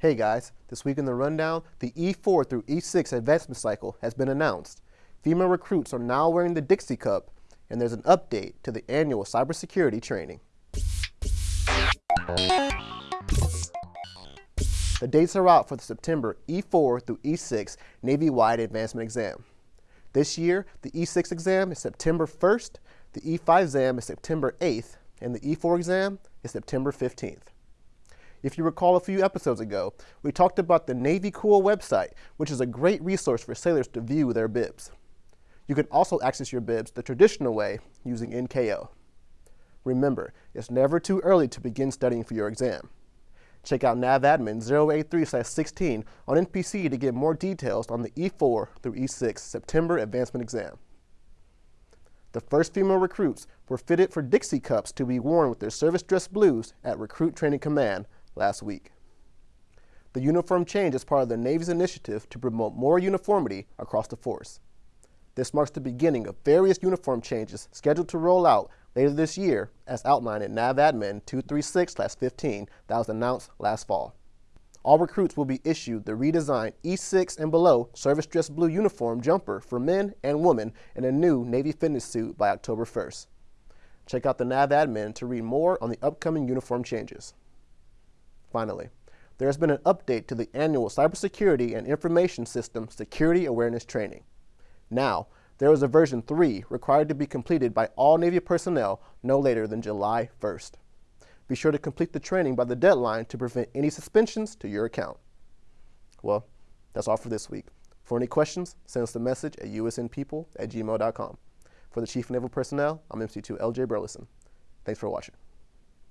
Hey guys, this week in the rundown, the E4 through E6 advancement cycle has been announced. Female recruits are now wearing the Dixie Cup, and there's an update to the annual cybersecurity training. The dates are out for the September E4 through E6 Navy-wide advancement exam. This year, the E6 exam is September 1st, the E5 exam is September 8th, and the E4 exam is September 15th. If you recall a few episodes ago, we talked about the Navy Cool website, which is a great resource for sailors to view their bibs. You can also access your bibs the traditional way using NKO. Remember, it's never too early to begin studying for your exam. Check out NAVADMIN 083-16 on NPC to get more details on the E4 through E6 September advancement exam. The first female recruits were fitted for Dixie Cups to be worn with their service dress blues at Recruit Training Command last week. The uniform change is part of the Navy's initiative to promote more uniformity across the force. This marks the beginning of various uniform changes scheduled to roll out later this year as outlined in NAVADMIN 236-15 that was announced last fall. All recruits will be issued the redesigned E6 and below service dress blue uniform jumper for men and women in a new Navy fitness suit by October 1st. Check out the NAVADMIN to read more on the upcoming uniform changes. Finally, there has been an update to the annual Cybersecurity and Information System Security Awareness Training. Now, there is a version 3 required to be completed by all Navy personnel no later than July 1st. Be sure to complete the training by the deadline to prevent any suspensions to your account. Well, that's all for this week. For any questions, send us a message at usnpeople at gmail.com. For the Chief Naval Personnel, I'm MC2 LJ Burleson. Thanks for watching.